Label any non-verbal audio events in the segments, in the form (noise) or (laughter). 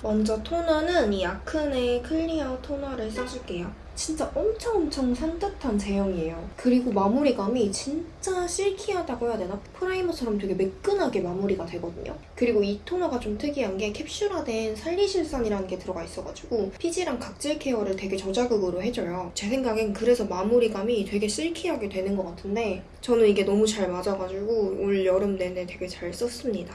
먼저 토너는 이 아크네 클리어 토너를 써줄게요. 진짜 엄청 엄청 산뜻한 제형이에요. 그리고 마무리감이 진짜 silky하다고 해야 되나? 프라이머처럼 되게 매끈하게 마무리가 되거든요. 그리고 이 토너가 좀 특이한 게 캡슐화된 살리실산이라는 게 들어가 있어가지고 피지랑 각질 케어를 되게 저자극으로 해줘요. 제 생각엔 그래서 마무리감이 되게 silky하게 되는 것 같은데 저는 이게 너무 잘 맞아가지고 올 여름 내내 되게 잘 썼습니다.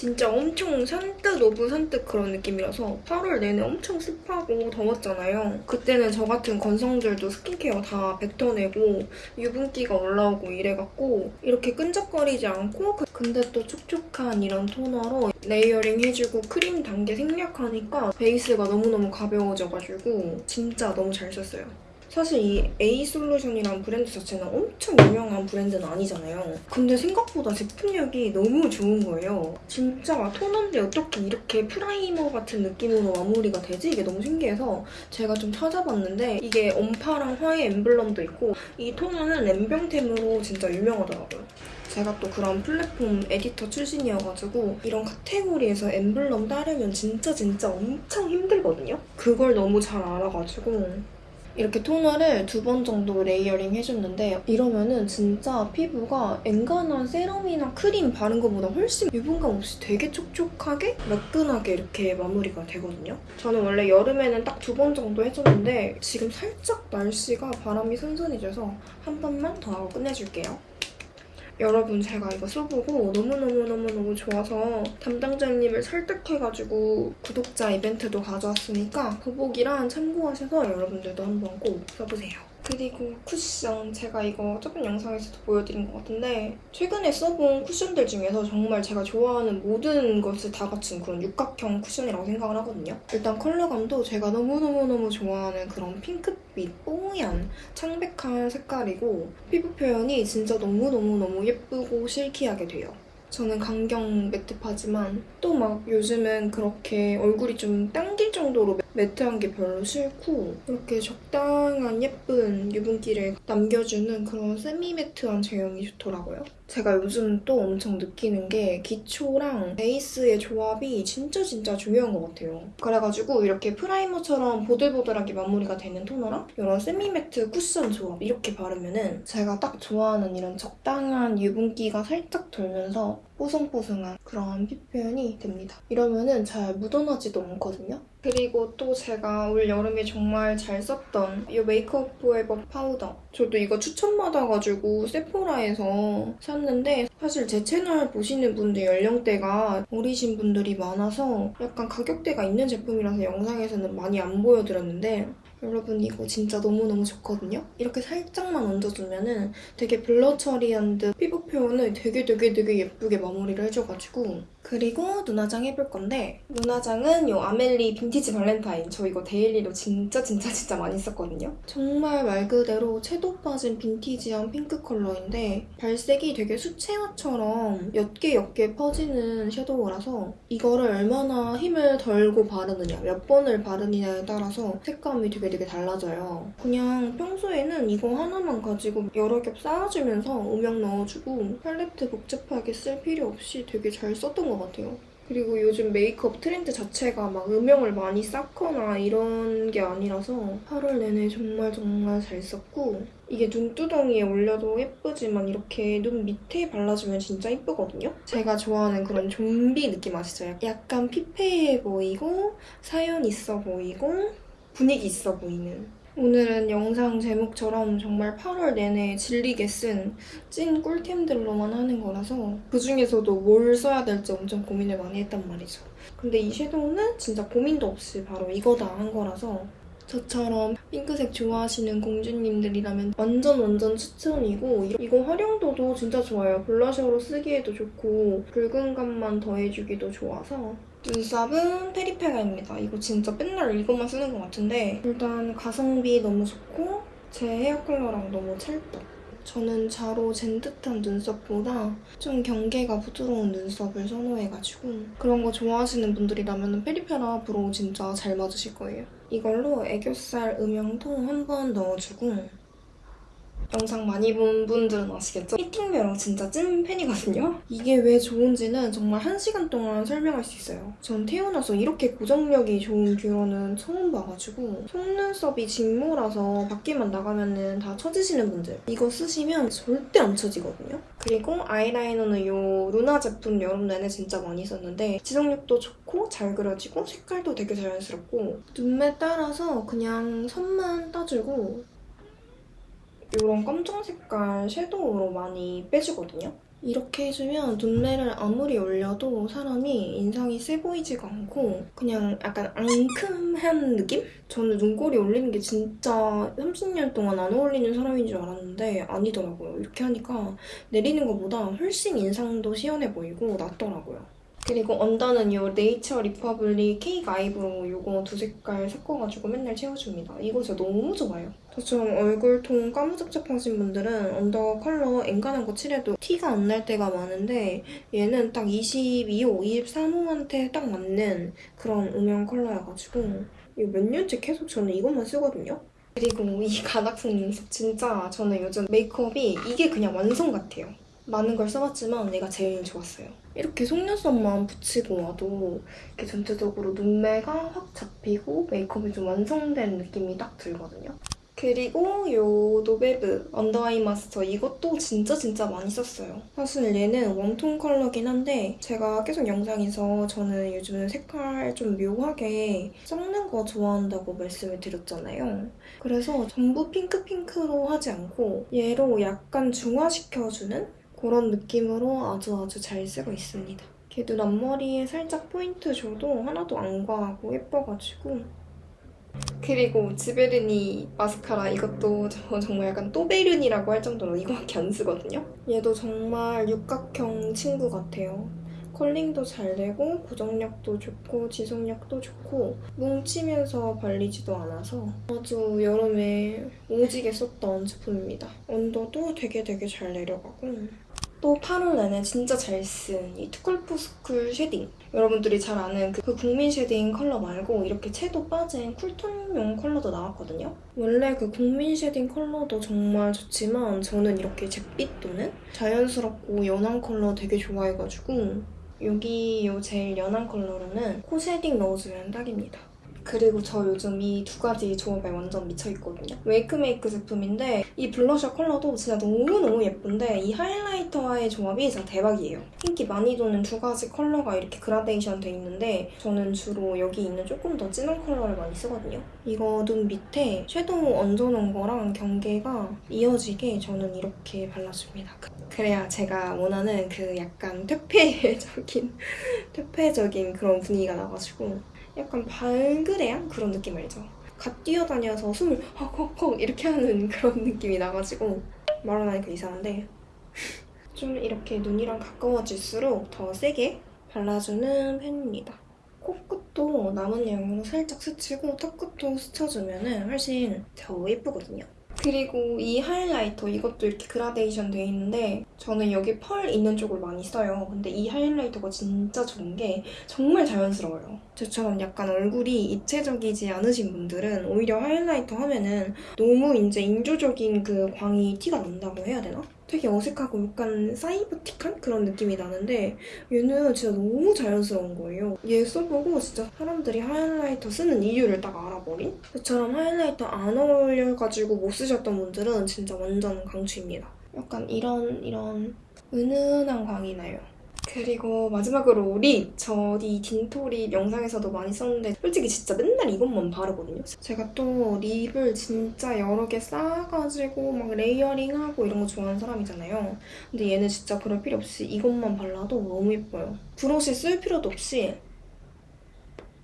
진짜 엄청 산뜻 of 산뜻 그런 느낌이라서 8월 내내 엄청 습하고 더웠잖아요. 그때는 저 같은 건성들도 스킨케어 다 뱉어내고 유분기가 올라오고 이래갖고 이렇게 끈적거리지 않고 그- 근데 또 촉촉한 이런 토너로 layering 해주고 크림 단계 생략하니까 베이스가 너무너무 가벼워져가지고 진짜 너무 잘 썼어요. 사실 이 A 솔루션이란 브랜드 자체는 엄청 유명한 브랜드는 아니잖아요. 근데 생각보다 제품력이 너무 좋은 거예요. 진짜 토너인데 어떻게 이렇게 프라이머 같은 느낌으로 마무리가 되지? 이게 너무 신기해서 제가 좀 찾아봤는데 이게 언파랑 화해 엠블럼도 있고 이 토너는 엠블템으로 진짜 유명하더라고요. 제가 또 그런 플랫폼 에디터 출신이어가지고 이런 카테고리에서 엠블럼 따려면 진짜 진짜 엄청 힘들거든요? 그걸 너무 잘 알아가지고 이렇게 토너를 두 번 정도 layering 해줬는데 이러면은 진짜 피부가 엔간한 세럼이나 크림 바른 것보다 훨씬 유분감 없이 되게 촉촉하게 매끈하게 이렇게 마무리가 되거든요. 저는 원래 여름에는 딱 두 번 정도 해줬는데 지금 살짝 날씨가 바람이 선선해져서 한 번만 더 하고 끝내줄게요. 여러분 제가 이거 써보고 너무너무너무너무 좋아서 담당자님을 설득해가지고 구독자 이벤트도 가져왔으니까 더보기란 참고하셔서 여러분들도 한번 꼭 써보세요. 그리고 쿠션 제가 이거 저번 영상에서도 보여드린 것 같은데 최근에 써본 쿠션들 중에서 정말 제가 좋아하는 모든 것을 다 갖춘 그런 육각형 쿠션이라고 생각을 하거든요. 일단 컬러감도 제가 너무너무너무 좋아하는 그런 핑크빛 뽀얀 창백한 색깔이고 피부 표현이 진짜 너무너무너무 예쁘고 실키하게 돼요. 저는 강경 matte파지만 또 막 요즘은 그렇게 얼굴이 좀 당길 정도로 matte한 게 별로 싫고 이렇게 적당한 예쁜 유분기를 남겨주는 그런 semi matte한 제형이 좋더라고요. 제가 요즘 또 엄청 느끼는 게 기초랑 베이스의 조합이 진짜 진짜 중요한 것 같아요. 그래가지고 이렇게 프라이머처럼 보들보들하게 마무리가 되는 토너랑 이런 semi matte 쿠션 조합 이렇게 바르면은 제가 딱 좋아하는 이런 적당한 유분기가 살짝 돌면서 뽀송뽀송한 그런 피부 표현이 됩니다. 이러면은 잘 묻어나지도 않거든요. 그리고 또 제가 올 여름에 정말 잘 썼던 이 메이크업 포에버 파우더. 저도 이거 추천받아가지고 세포라에서 샀는데 사실 제 채널 보시는 분들 연령대가 어리신 분들이 많아서 약간 가격대가 있는 제품이라서 영상에서는 많이 안 보여드렸는데 여러분 이거 진짜 너무너무 좋거든요? 이렇게 살짝만 얹어주면 은 되게 blur 처리한 듯 피부 표현을 되게 되게 되게 예쁘게 마무리를 해줘가지고 그리고 눈화장 해볼 건데 눈화장은 이 아멜리 빈티지 발렌타인 저 이거 daily로 진짜 진짜 진짜 많이 썼거든요. 정말 말 그대로 채도 빠진 빈티지한 핑크 컬러인데 발색이 되게 수채화처럼 옅게 옅게 퍼지는 섀도우라서 이거를 얼마나 힘을 덜고 바르느냐 몇 번을 바르느냐에 따라서 색감이 되게 되게 달라져요. 그냥 평소에는 이거 하나만 가지고 여러 겹 쌓아주면서 음영 넣어주고 팔레트 복잡하게 쓸 필요 없이 되게 잘 썼던 것 같아요. 그리고 요즘 메이크업 트렌드 자체가 막 음영을 많이 쌓거나 이런 게 아니라서 8월 내내 정말 정말 잘 썼고 이게 눈두덩이에 올려도 예쁘지만 이렇게 눈 밑에 발라주면 진짜 예쁘거든요? 제가 좋아하는 그런 좀비 느낌 아시죠? 약간 피폐해 보이고 사연 있어 보이고 분위기 있어 보이는 오늘은 영상 제목처럼 정말 8월 내내 질리게 쓴 찐 꿀템들로만 하는 거라서 그중에서도 뭘 써야 될지 엄청 고민을 많이 했단 말이죠. 근데 이 섀도우는 진짜 고민도 없이 바로 이거다 한 거라서 저처럼 핑크색 좋아하시는 공주님들이라면 완전 완전 추천이고 이- 이거 활용도도 진짜 좋아요. 블러셔로 쓰기에도 좋고 붉은 감만 더해주기도 좋아서 눈썹은 페리페라입니다. 이거 진짜 맨날 이것만 쓰는 것 같은데 일단 가성비 너무 좋고 제 헤어 컬러랑 너무 찰떡. 저는 자로 잰 듯한 눈썹보다 좀 경계가 부드러운 눈썹을 선호해가지고 그런 거 좋아하시는 분들이라면 페리페라 브로우 진짜 잘 맞으실 거예요. 이걸로 애교살 음영도 한번 넣어주고 영상 많이 본 분들은 아시겠죠? 히팅뷰러 진짜 찐 팬이거든요? 이게 왜 좋은지는 정말 한 시간 동안 설명할 수 있어요. 전 태어나서 이렇게 고정력이 좋은 뷰러는 처음 봐가지고 속눈썹이 직모라서 밖에만 나가면은 다 처지시는 분들 이거 쓰시면 절대 안 처지거든요? 그리고 아이라이너는 요 루나 제품 여름 내내 진짜 많이 썼는데 지속력도 좋고 잘 그려지고 색깔도 되게 자연스럽고 눈매 따라서 그냥 선만 따주고 이런 검정 색깔 섀도우로 많이 빼주거든요. 이렇게 해주면 눈매를 아무리 올려도 사람이 인상이 세 보이지가 않고 그냥 약간 앙큼한 느낌? 저는 눈꼬리 올리는 게 진짜 30년 동안 안 어울리는 사람인 줄 알았는데 아니더라고요. 이렇게 하니까 내리는 것보다 훨씬 인상도 시원해 보이고 낫더라고요. 그리고 언더는 이 네이처 리퍼블릭 케이크 아이브로우 이거 두 색깔 섞어가지고 맨날 채워줍니다. 이거 진짜 너무 좋아요. 저처럼 얼굴톤 까무잡잡하신 분들은 언더 컬러 엔간한 거 칠해도 티가 안 날 때가 많은데 얘는 딱 22호, 23호한테 딱 맞는 그런 음영 컬러여가지고 이거 몇 년째 계속 저는 이것만 쓰거든요. 그리고 이 가닥성 눈썹 진짜 저는 요즘 메이크업이 이게 그냥 완성 같아요. 많은 걸 써봤지만 얘가 제일 좋았어요. 이렇게 속눈썹만 붙이고 와도 이렇게 전체적으로 눈매가 확 잡히고 메이크업이 좀 완성된 느낌이 딱 들거든요. 그리고 요 노베브 언더아이 마스터 이것도 진짜 진짜 많이 썼어요. 사실 얘는 웜톤 컬러긴 한데 제가 계속 영상에서 저는 요즘 색깔 좀 묘하게 섞는 거 좋아한다고 말씀을 드렸잖아요. 그래서 전부 핑크핑크로 하지 않고 얘로 약간 중화시켜주는 그런 느낌으로 아주 아주 잘 쓰고 있습니다. 걔도 앞머리에 살짝 포인트 줘도 하나도 안 과하고 예뻐가지고 그리고 지베르니 마스카라 이것도 저 정말 약간 또베르니라고 할 정도로 이거밖에 안 쓰거든요. 얘도 정말 육각형 친구 같아요. 컬링도 잘 되고 고정력도 좋고 지속력도 좋고 뭉치면서 발리지도 않아서 아주 여름에 오지게 썼던 제품입니다. 온도도 되게 되게 잘 내려가고 또 8월 내내 진짜 잘 쓴 이 투쿨포스쿨 shading 여러분들이 잘 아는 그 국민 shading 컬러 말고 이렇게 채도 빠진 쿨톤용 컬러도 나왔거든요. 원래 그 국민 shading 컬러도 정말 좋지만 저는 이렇게 잿빛 도는 자연스럽고 연한 컬러 되게 좋아해가지고 여기 요 제일 연한 컬러로는 코 shading 넣어주면 딱입니다. 그리고 저 요즘 이 두 가지 조합에 완전 미쳐있거든요. 웨이크메이크 제품인데 이 블러셔 컬러도 진짜 너무너무 예쁜데 이 하이라이터와의 조합이 진짜 대박이에요. 인기 많이 도는 두 가지 컬러가 이렇게 그라데이션 돼 있는데 저는 주로 여기 있는 조금 더 진한 컬러를 많이 쓰거든요. 이거 눈 밑에 섀도우 얹어놓은 거랑 경계가 이어지게 저는 이렇게 발라줍니다. 그래야 제가 원하는 그 약간 퇴폐적인 퇴폐적인 그런 분위기가 나가지고 약간 발그레한 그런 느낌 알죠? 갓 뛰어다녀서 숨을 헉헉헉 이렇게 하는 (laughs) 그런 느낌이 나가지고 말은 하니까 이상한데 (laughs) 좀 이렇게 눈이랑 가까워질수록 더 세게 발라주는 편입니다. 코끝도 남은 양으로 살짝 스치고 턱끝도 스쳐주면 훨씬 더 예쁘거든요. 그리고 이 highlighter 이것도 이렇게 그라데이션 돼 있는데 저는 여기 펄 있는 쪽을 많이 써요. 근데 이 highlighter가 진짜 좋은 게 정말 자연스러워요. 저처럼 약간 얼굴이 입체적이지 않으신 분들은 오히려 highlighter 하면은 너무 이제 인조적인 그 광이 티가 난다고 해야 되나? 되게 어색하고 약간 cyber틱한 그런 느낌이 나는데 얘는 진짜 너무 자연스러운 거예요. 얘 써보고 진짜 사람들이 highlighter 쓰는 이유를 딱 알아버린? 저처럼 highlighter 안 어울려가지고 못 쓰셨던 분들은 진짜 완전 강추입니다. 약간 이런 이런 은은한 광이 나요. 그리고 마지막으로 lip! 저 이 딘토 lip 영상에서도 많이 썼는데 솔직히 진짜 맨날 이것만 바르거든요. 제가 또 lip을 진짜 여러 개 쌓아가지고 막 layering하고 이런 거 좋아하는 사람이잖아요. 근데 얘는 진짜 그럴 필요 없이 이것만 발라도 너무 예뻐요. 브러쉬 쓸 필요도 없이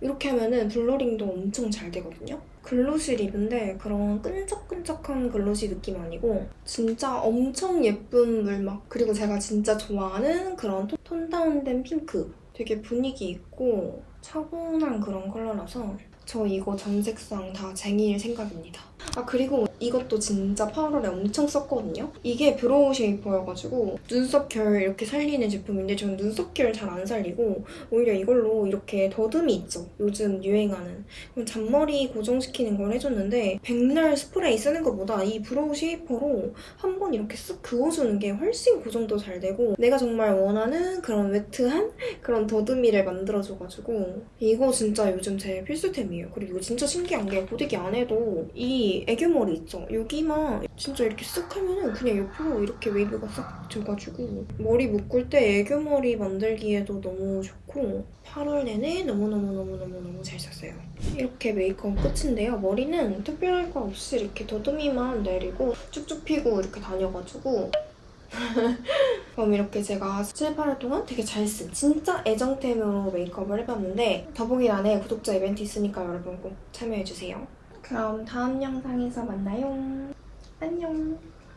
이렇게 하면은 blurring도 엄청 잘 되거든요. glossy lip인데 그런 끈적끈적한 glossy 느낌 아니고 진짜 엄청 예쁜 물막 그리고 제가 진짜 좋아하는 그런 톤, 톤 다운된 핑크 되게 분위기 있고 차분한 그런 컬러라서 저 이거 전 색상 다 쟁일 생각입니다. 아 그리고 이것도 진짜 8월에 엄청 썼거든요. 이게 brow shaper여가지고 눈썹 결 이렇게 살리는 제품인데 저는 눈썹 결 잘 안 살리고 오히려 이걸로 이렇게 더듬이 있죠. 요즘 유행하는 잔머리 고정시키는 걸 해줬는데 백날 스프레이 쓰는 것보다 이 brow shaper로 한 번 이렇게 쓱 그어주는 게 훨씬 고정도 잘 되고 내가 정말 원하는 그런 wet한 그런 더듬이를 만들어줘가지고 이거 진짜 요즘 제 필수템이에요. 그리고 진짜 신기한 게 고데기 안 해도 이 애교머리 있죠? 여기만 진짜 이렇게 쓱 하면은 그냥 옆으로 이렇게 웨이브가 싹 져가지고 머리 묶을 때 애교머리 만들기에도 너무 좋고 8월 내내 너무너무너무너무너무 잘 썼어요. 이렇게 메이크업 끝인데요. 머리는 특별할 거 없이 이렇게 더듬이만 내리고 쭉쭉 피고 이렇게 다녀가지고 (laughs) 그럼 이렇게 제가 7, 8월 동안 되게 잘 쓴 진짜 애정템으로 메이크업을 해봤는데 더보기란에 구독자 이벤트 있으니까 여러분 꼭 참여해주세요. 그럼 다음 영상에서 만나요. 안녕.